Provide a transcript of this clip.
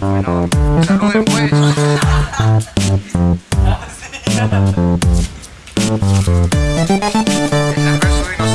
Bueno, salgo después. El verso dinosaurio.